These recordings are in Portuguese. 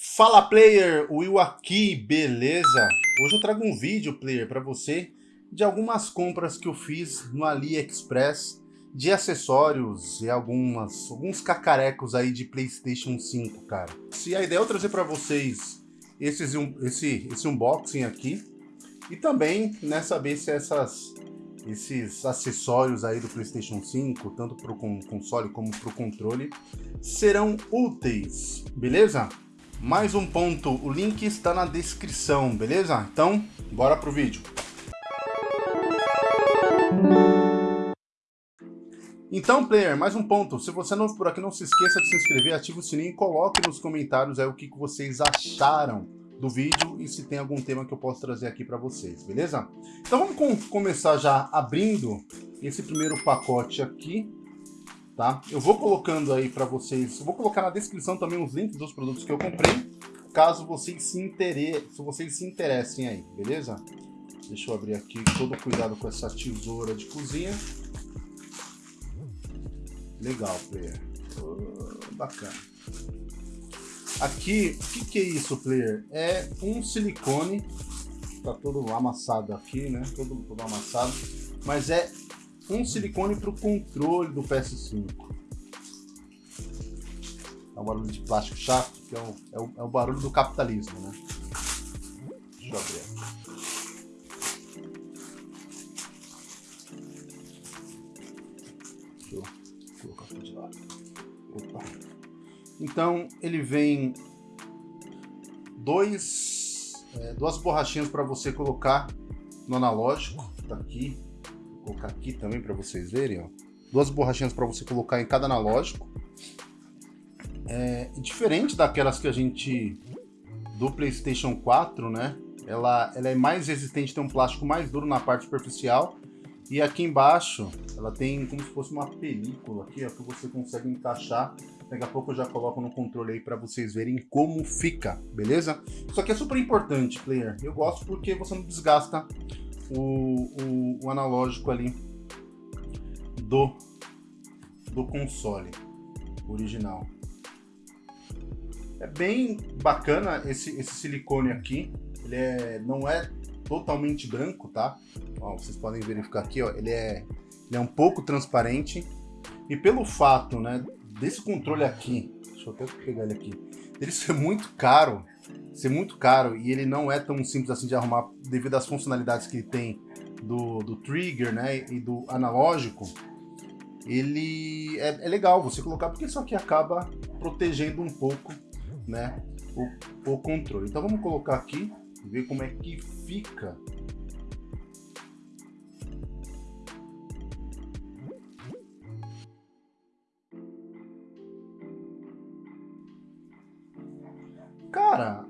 Fala player, Will aqui, beleza? Hoje eu trago um vídeo player para você de algumas compras que eu fiz no AliExpress de acessórios e algumas, alguns cacarecos aí de Playstation 5, cara. Se a ideia é eu trazer para vocês esses, esse, esse unboxing aqui e também né, saber se essas, esses acessórios aí do Playstation 5, tanto para o console como para o controle, serão úteis, beleza? Mais um ponto, o link está na descrição, beleza? Então, bora pro vídeo. Então, player, mais um ponto. Se você é novo por aqui, não se esqueça de se inscrever, ative o sininho e coloque nos comentários aí o que vocês acharam do vídeo e se tem algum tema que eu posso trazer aqui para vocês, beleza? Então vamos com começar já abrindo esse primeiro pacote aqui, tá? Eu vou colocando aí para vocês, vou colocar na descrição também os links dos produtos que eu comprei, caso vocês se interessem, se vocês se interessem aí, beleza? Deixa eu abrir aqui todo cuidado com essa tesoura de cozinha. Legal, player. Oh, bacana. Aqui, o que, que, é isso, player? É um silicone, tá todo amassado aqui, né? Todo, todo amassado, mas é um silicone para o controle do PS5. É um barulho de plástico chato, que é o, é o, é o barulho do capitalismo, né? Deixa eu abrir. Deixa eu colocar aqui de lado. Opa. Então, ele vem dois, é, duas borrachinhas para você colocar no analógico. Tá aqui, colocar aqui também para vocês verem, ó. Duas borrachinhas para você colocar em cada analógico. É, diferente daquelas que a gente do PlayStation 4, né? Ela, ela é mais resistente, tem um plástico mais duro na parte superficial. E aqui embaixo, ela tem como se fosse uma película aqui, ó, que você consegue encaixar. Daqui a pouco eu já coloco no controle aí para vocês verem como fica, beleza? Isso aqui é super importante, player. Eu gosto porque você não desgasta o, o, o analógico ali do, do console original. É bem bacana esse, esse silicone aqui. Ele é, não é totalmente branco, tá? Ó, vocês podem verificar aqui, ó, ele é, ele é um pouco transparente. E pelo fato, né, desse controle aqui, deixa eu até pegar ele aqui, ele ser muito caro, ser muito caro e ele não é tão simples assim de arrumar devido às funcionalidades que ele tem do, do trigger, né, e do analógico, ele é, é, legal você colocar porque isso aqui acaba protegendo um pouco, né, o, o controle. Então vamos colocar aqui, ver como é que fica Cara,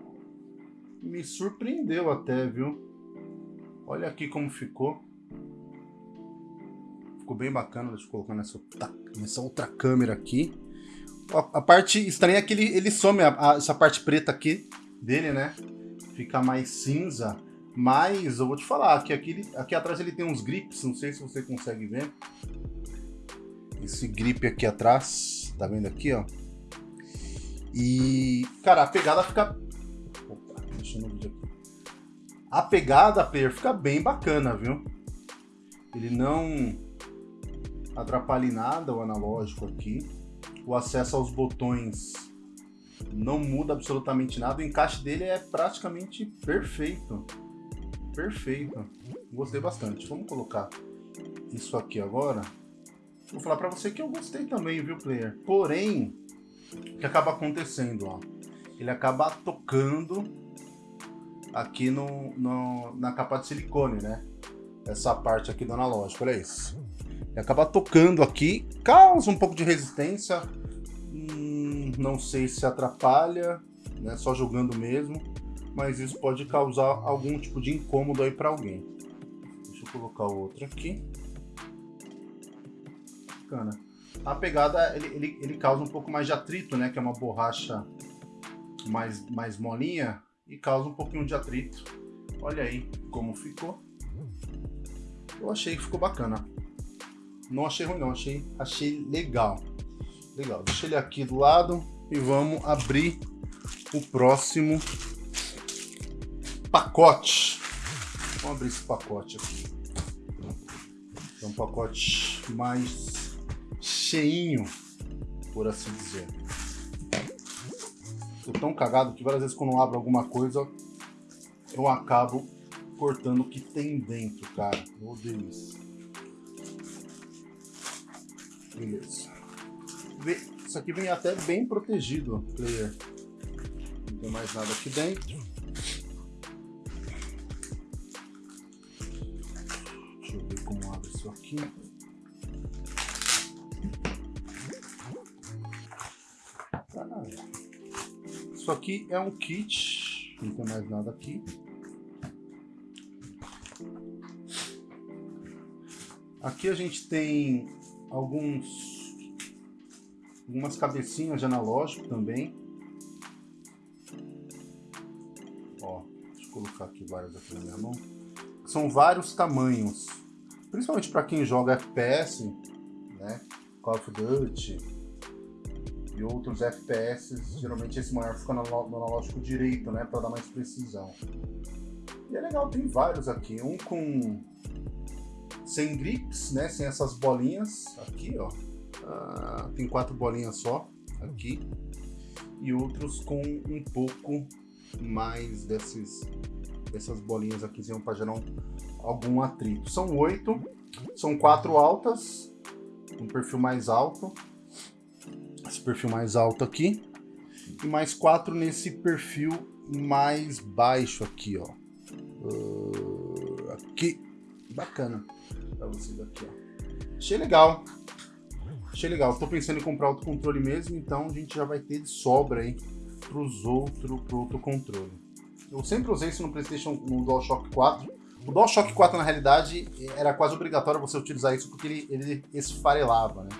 me surpreendeu até, viu? Olha aqui como ficou. Ficou bem bacana, deixa eu colocar nessa, nessa outra câmera aqui. A, a parte estranha é que ele, ele some a, a, essa parte preta aqui dele, né? Fica mais cinza. Mas eu vou te falar que aqui, aqui atrás ele tem uns grips, não sei se você consegue ver. Esse grip aqui atrás, tá vendo aqui, ó? E, cara, a pegada fica... Opa, deixa no vídeo aqui. A pegada, player, fica bem bacana, viu? Ele não atrapalha nada o analógico aqui. O acesso aos botões não muda absolutamente nada. O encaixe dele é praticamente perfeito. Perfeito. Gostei bastante. Vamos colocar isso aqui agora. Vou falar para você que eu gostei também, viu, player? Porém, o que acaba acontecendo, ó? Ele acaba tocando aqui no, no, na capa de silicone, né? Essa parte aqui do analógico, olha isso. Ele acaba tocando aqui, causa um pouco de resistência, hum, não sei se atrapalha, né? Só jogando mesmo, mas isso pode causar algum tipo de incômodo aí para alguém. Deixa eu colocar outro aqui. Bacana. A pegada, ele, ele, ele causa um pouco mais de atrito, né? Que é uma borracha mais, mais molinha e causa um pouquinho de atrito. Olha aí como ficou. Eu achei que ficou bacana. Não achei ruim não, achei, achei legal. Legal, deixa ele aqui do lado e vamos abrir o próximo pacote. Vamos abrir esse pacote aqui. É um pacote mais cheinho, por assim dizer. Tô tão cagado que várias vezes quando eu abro alguma coisa, eu acabo cortando o que tem dentro, cara. Eu odeio isso. Beleza. Isso aqui vem até bem protegido, player. Não tem mais nada aqui dentro. Deixa eu ver como abre isso aqui. Isso aqui é um kit, não tem mais nada aqui. Aqui a gente tem alguns algumas cabecinhas de analógico também. Ó, deixa eu colocar aqui várias aqui na minha mão. São vários tamanhos, principalmente para quem joga FPS, né? Call of Duty e outros FPS, geralmente esse maior fica no, analógico direito, né? Para dar mais precisão. E é legal, tem vários aqui. Um com sem grips, né? Sem essas bolinhas aqui, ó. Ah, tem quatro bolinhas só aqui. E outros com um pouco mais desses, dessas bolinhas aqui para gerar um, algum atrito. São oito, são quatro altas, um perfil mais alto, esse perfil mais alto aqui, e mais quatro nesse perfil mais baixo aqui, ó. Uh, aqui, bacana para vocês aqui, ó. Achei legal. Achei legal. Tô pensando em comprar outro controle mesmo, então a gente já vai ter de sobra aí pros outro, pro outro controle. Eu sempre usei isso no PlayStation, no DualShock 4. O DualShock 4, na realidade, era quase obrigatório você utilizar isso porque ele, ele esfarelava, né?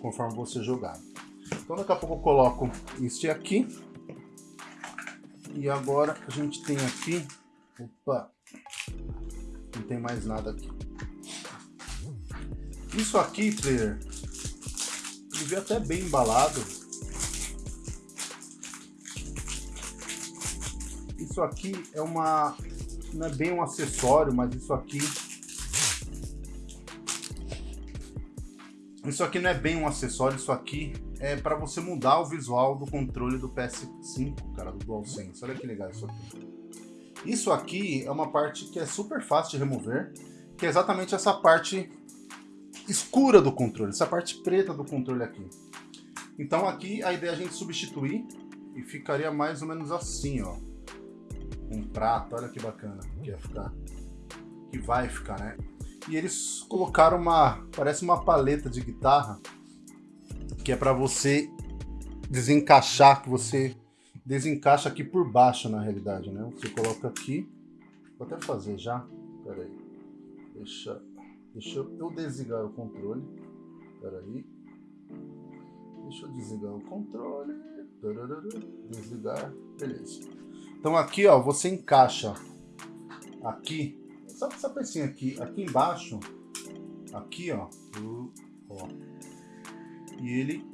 Conforme você jogava. Então daqui a pouco eu coloco este aqui. E agora a gente tem aqui... Opa! Não tem mais nada aqui. Isso aqui, player, ele veio até bem embalado. Isso aqui é uma... Não é bem um acessório, mas isso aqui... Isso aqui não é bem um acessório, isso aqui é para você mudar o visual do controle do PS5, cara, do DualSense. Olha que legal isso aqui. Isso aqui é uma parte que é super fácil de remover, que é exatamente essa parte escura do controle, essa parte preta do controle aqui. Então aqui a ideia é a gente substituir e ficaria mais ou menos assim, ó. Um prato, olha que bacana que ia ficar. Que vai ficar, né? E eles colocaram uma, parece uma paleta de guitarra, que é para você desencaixar, que você desencaixa aqui por baixo na realidade, né? Você coloca aqui, vou até fazer já, peraí, deixa Deixa eu desligar o controle. Espera aí. Deixa eu desligar o controle. Desligar. Beleza. Então aqui, ó, você encaixa aqui. Sabe essa pecinha aqui? Aqui embaixo. Aqui, ó. ó e ele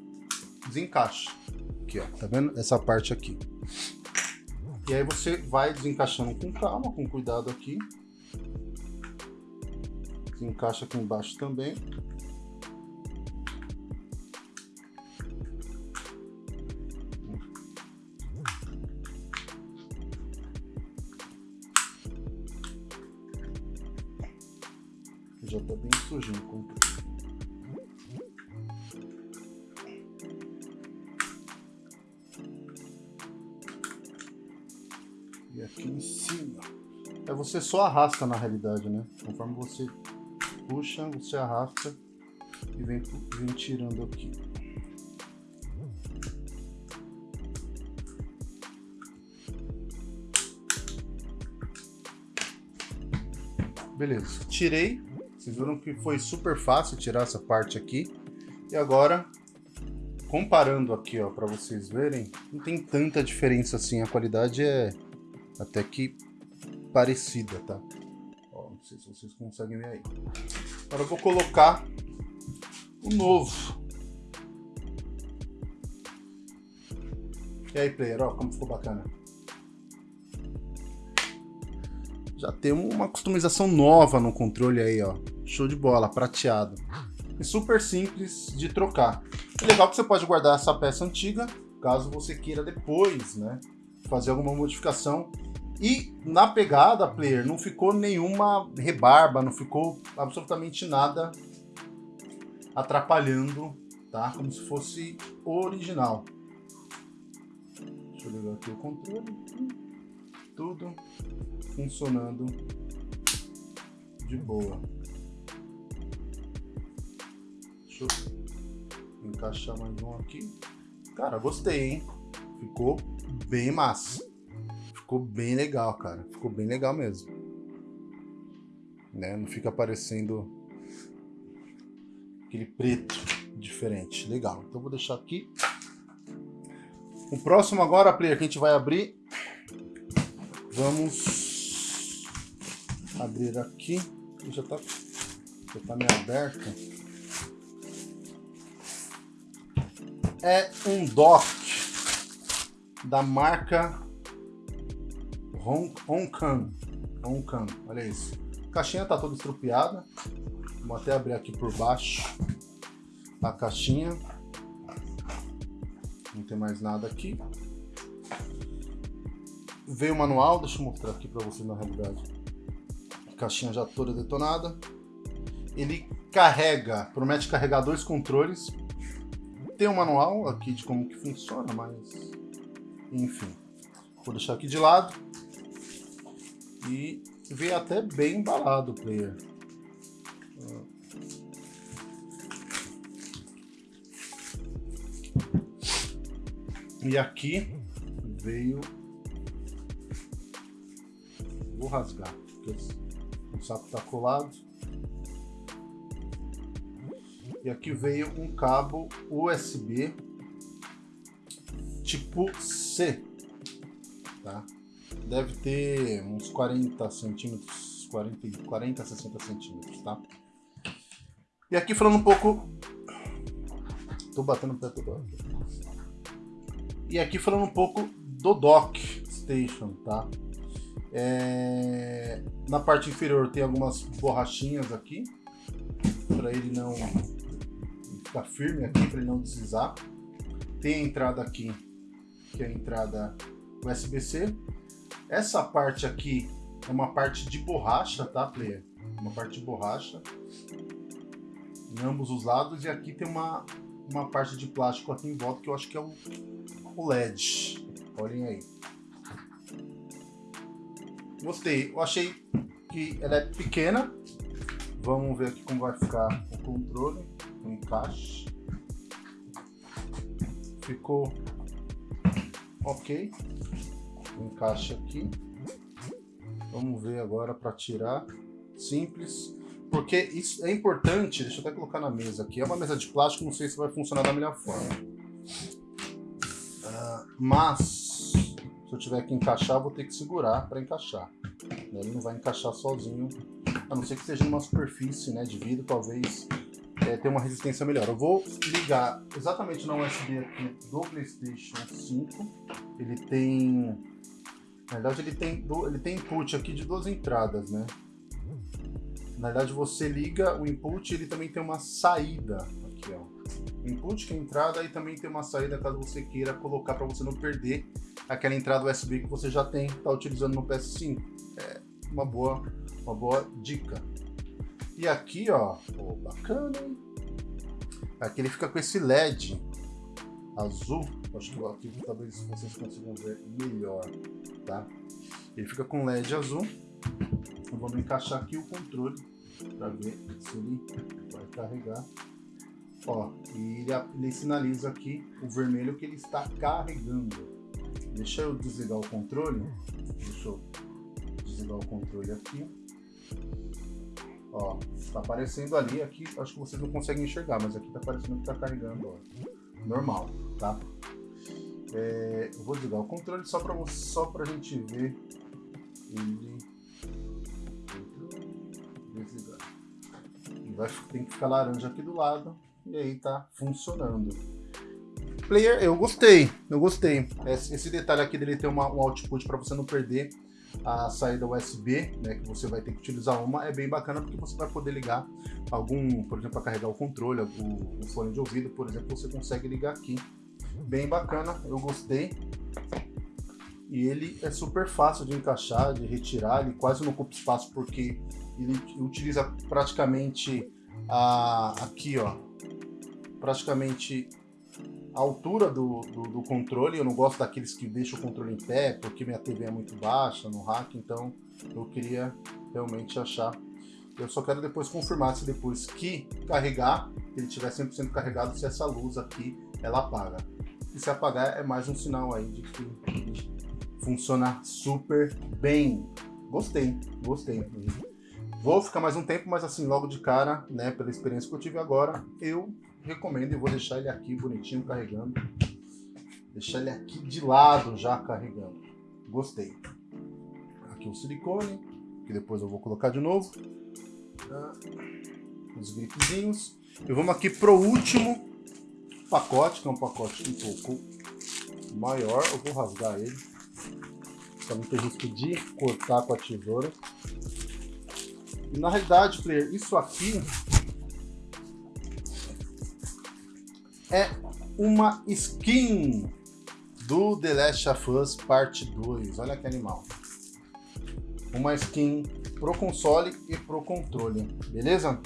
desencaixa. Aqui, ó. Tá vendo? Essa parte aqui. E aí você vai desencaixando com calma, com cuidado aqui que encaixa aqui embaixo também. Você só arrasta na realidade, né? Conforme você puxa, você arrasta e vem, vem tirando aqui. Beleza, tirei. Vocês viram que foi super fácil tirar essa parte aqui. E agora, comparando aqui, ó, para vocês verem, não tem tanta diferença assim. A qualidade é até que parecida, tá? sei se vocês conseguem ver aí. Agora eu vou colocar o novo. E aí, player, ó, como ficou bacana. Já temos uma customização nova no controle aí, ó. Show de bola, prateado. E super simples de trocar. É legal que você pode guardar essa peça antiga, caso você queira depois, né? Fazer alguma modificação. E na pegada, player, não ficou nenhuma rebarba, não ficou absolutamente nada atrapalhando, tá? Como se fosse original. Deixa eu ligar aqui o controle. Tudo funcionando de boa. Deixa eu encaixar mais um aqui. Cara, gostei, hein? Ficou bem massa. Ficou bem legal, cara. Ficou bem legal mesmo. Né? Não fica parecendo aquele preto diferente. Legal. Então vou deixar aqui. O próximo agora, player, que a gente vai abrir. Vamos abrir aqui. Já tá, já tá meio aberto. É um dock da marca Honkan. Honkan, olha isso. A caixinha tá toda estrupiada. Vou até abrir aqui por baixo a caixinha. Não tem mais nada aqui. Veio o manual, deixa eu mostrar aqui para você na realidade. A caixinha já toda detonada. Ele carrega, promete carregar dois controles. Tem um manual aqui de como que funciona, mas enfim. Vou deixar aqui de lado. E veio até bem embalado o player. E aqui veio... Vou rasgar, porque o saco está colado. E aqui veio um cabo USB tipo C, tá? Deve ter uns 40 centímetros, 40, 40 60 centímetros, tá? E aqui falando um pouco... Tô batendo o pé todo. E aqui falando um pouco do dock station, tá? É... Na parte inferior tem algumas borrachinhas aqui para ele não ficar firme aqui, para ele não deslizar. Tem a entrada aqui, que é a entrada USB-C. Essa parte aqui é uma parte de borracha, tá, player? Uma parte de borracha em ambos os lados e aqui tem uma, uma parte de plástico aqui em volta que eu acho que é o o LED. Olhem aí. Gostei. Eu achei que ela é pequena. Vamos ver aqui como vai ficar o controle, o encaixe. Ficou ok. O encaixe aqui. Vamos ver agora para tirar. Simples. Porque isso é importante, deixa eu até colocar na mesa aqui. É uma mesa de plástico, não sei se vai funcionar da melhor forma. Mas, se eu tiver que encaixar, vou ter que segurar para encaixar. Ele não vai encaixar sozinho, a não ser que seja numa superfície né, de vidro, talvez é, tenha uma resistência melhor. Eu vou ligar exatamente na USB aqui do PlayStation 5. Ele tem... Na verdade, ele tem, ele tem input aqui de duas entradas, né? Na verdade, você liga o input ele também tem uma saída aqui, ó input, que é entrada, e também tem uma saída caso você queira colocar para você não perder aquela entrada USB que você já tem, está utilizando no PS5. É uma boa, uma boa dica. E aqui, ó, bacana, hein? Aqui ele fica com esse LED azul, acho que aqui talvez vocês consigam ver melhor, tá? Ele fica com LED azul. Vamos encaixar aqui o controle para ver se ele vai carregar. Ó, e ele, ele sinaliza aqui o vermelho que ele está carregando. Deixa eu desligar o controle. Deixa eu desligar o controle aqui. Ó, está aparecendo ali, aqui acho que vocês não conseguem enxergar, mas aqui está aparecendo que está carregando, ó. Normal, tá? É, eu vou desligar o controle só para só a gente ver ele desligar. Vai, tem que ficar laranja aqui do lado e aí tá funcionando. Player, eu gostei, eu gostei. Esse detalhe aqui dele ter uma, um output para você não perder a saída USB, né, que você vai ter que utilizar uma, é bem bacana porque você vai poder ligar algum, por exemplo, para carregar o controle, o, o fone de ouvido, por exemplo, você consegue ligar aqui. Bem bacana, eu gostei. E ele é super fácil de encaixar, de retirar, ele quase não ocupa espaço porque ele utiliza praticamente a, aqui, ó, praticamente a altura do, do, do, controle. Eu não gosto daqueles que deixam o controle em pé, porque minha TV é muito baixa no rack, então eu queria realmente achar. Eu só quero depois confirmar se depois que carregar, ele estiver 100% carregado, se essa luz aqui ela apaga. E se apagar é mais um sinal aí de que funciona super bem. Gostei, gostei. Vou ficar mais um tempo, mas assim, logo de cara, né, pela experiência que eu tive agora, eu recomendo e vou deixar ele aqui bonitinho carregando. Deixar ele aqui de lado já carregando. Gostei. Aqui o silicone, que depois eu vou colocar de novo. Ah, os gripezinhos. E vamos aqui pro último pacote, que é um pacote um pouco maior. Eu vou rasgar ele. Para não ter risco de cortar com a tesoura. E na realidade, player, isso aqui é uma skin do The Last of Us Parte 2. Olha que animal. Uma skin pro console e pro controle, beleza?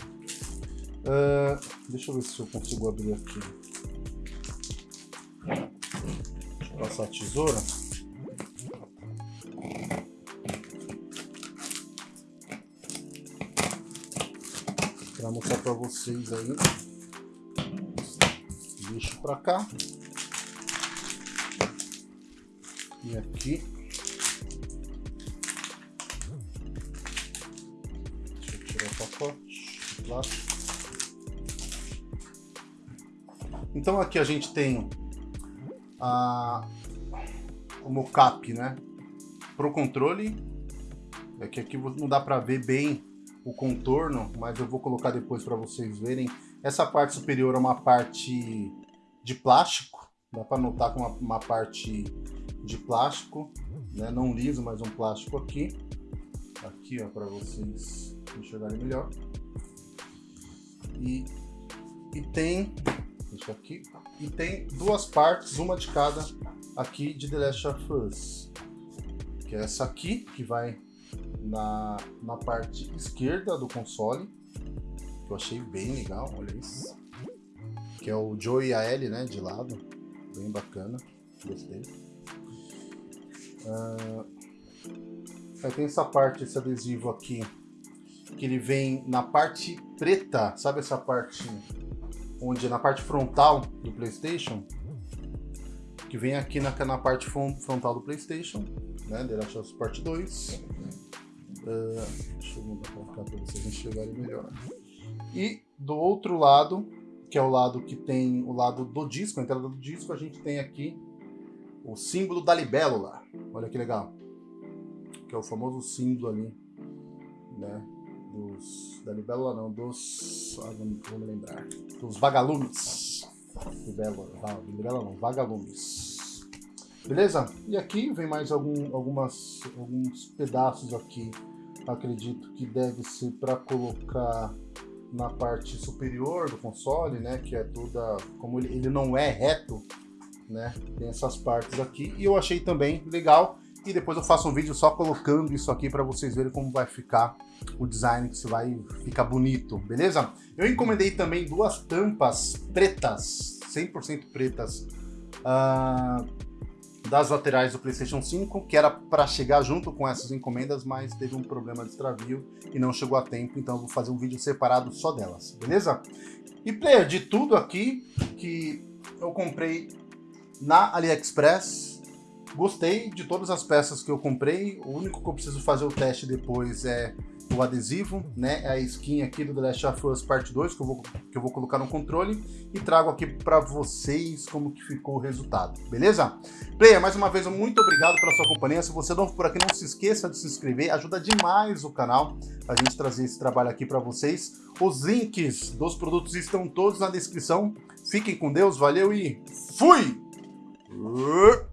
Uh, deixa eu ver se eu consigo abrir aqui. Passar a tesoura. Para mostrar para vocês aí lixo para cá. E aqui. Deixa eu tirar o pacote plástico. Então aqui a gente tem a, o mocap, né? Pro controle. É que aqui não dá para ver bem o contorno, mas eu vou colocar depois para vocês verem. Essa parte superior é uma parte de plástico, dá para notar com uma, uma, parte de plástico, né? não liso, mas um plástico aqui. Aqui, ó, para vocês enxergarem melhor. E, e tem, isso aqui, e tem duas partes, uma de cada aqui de The Last of Us. Que é essa aqui, que vai na, na parte esquerda do console, que eu achei bem legal, olha isso que é o Joe e a Ellie, né, de lado. Bem bacana, gostei. Uh, aí tem essa parte, esse adesivo aqui, que ele vem na parte preta, sabe essa parte onde na parte frontal do Playstation? Que vem aqui na, na parte frontal do Playstation, né, The Last of Us Part 2. Uh, ah, deixa eu mudar pra cá para vocês enxergarem melhor. E do outro lado que é o lado que tem o lado do disco, a entrada do disco, a gente tem aqui o símbolo da libélula. Olha que legal. Que é o famoso símbolo ali, né? Dos, da libélula não, dos... Ah, lembrar. Dos vagalumes. Libélula, libélula não, vagalumes. Beleza? E aqui vem mais algum, algumas, alguns pedaços aqui. Acredito que deve ser para colocar na parte superior do console, né, que é toda, como ele, ele não é reto, né, tem essas partes aqui, e eu achei também legal, e depois eu faço um vídeo só colocando isso aqui para vocês verem como vai ficar o design, que se vai ficar bonito, beleza? Eu encomendei também duas tampas pretas, 100% pretas, uh, das laterais do PlayStation 5, que era para chegar junto com essas encomendas, mas teve um problema de extravio e não chegou a tempo, então eu vou fazer um vídeo separado só delas, beleza? E player, de tudo aqui que eu comprei na AliExpress, gostei de todas as peças que eu comprei, o único que eu preciso fazer o teste depois é o adesivo, né? É a skin aqui do The Last of Us Part 2 que eu vou, que eu vou colocar no controle e trago aqui para vocês como que ficou o resultado, beleza? Player, mais uma vez, muito obrigado pela sua companhia. Se você é novo por aqui, não se esqueça de se inscrever, ajuda demais o canal a gente trazer esse trabalho aqui para vocês. Os links dos produtos estão todos na descrição. Fiquem com Deus, valeu e fui! Uh.